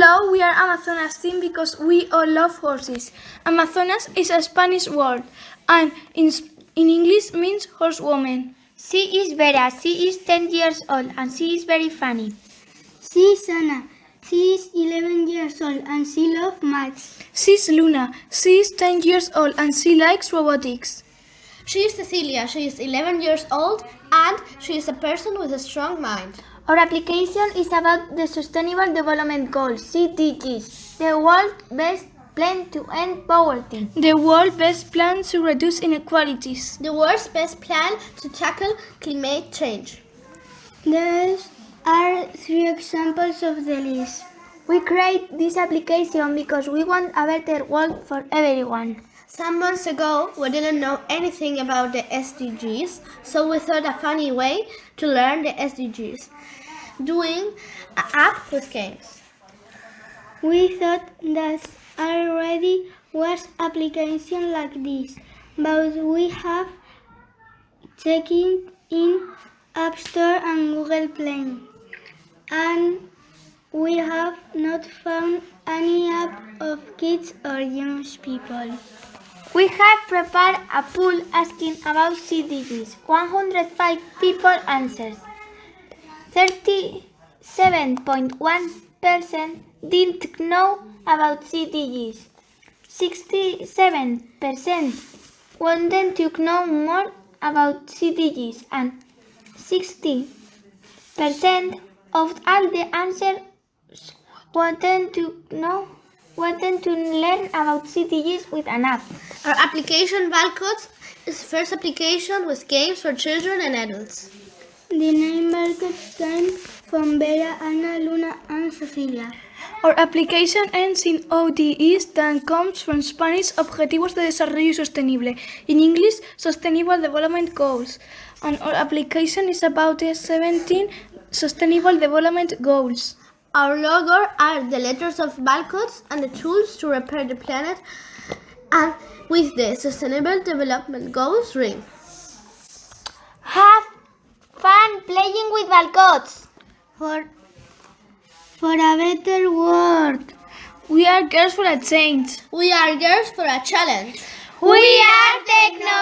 are Amazonas team because we all love horses. Amazonas is a Spanish word and in, in English means horsewoman. She is Vera. She is 10 years old and she is very funny. She is Anna. She is 11 years old and she loves maths. She is Luna. She is 10 years old and she likes robotics. She is Cecilia. She is 11 years old and she is a person with a strong mind. Our application is about the Sustainable Development Goals, SDGs, the world's best plan to end poverty. The world's best plan to reduce inequalities. The world's best plan to tackle climate change. These are three examples of the list. We create this application because we want a better world for everyone. Some months ago, we didn't know anything about the SDGs, so we thought a funny way to learn the SDGs, doing an app with games. We thought that already was application like this, but we have checked in App Store and Google Play, and we have not found any app of kids or young people. We have prepared a poll asking about SDGs. 105 people answered. 37.1% didn't know about SDGs. 67% wanted to know more about SDGs and 60% of all the answers wanted to know wanted to learn about SDGs with an app. Our application Valcodes is first application with games for children and adults. The name Valcodes came from Vera, Ana, Luna and Cecilia. Our application ends in ODEs that comes from Spanish Objetivos de Desarrollo Sostenible, in English Sustainable Development Goals, and our application is about the 17 Sustainable Development Goals. Our logo are the letters of Valcodes and the tools to repair the planet and with the Sustainable Development Goals ring. Have fun playing with Valcodes! For, for a better world. We are girls for a change. We are girls for a challenge. We are Technovation Challenge!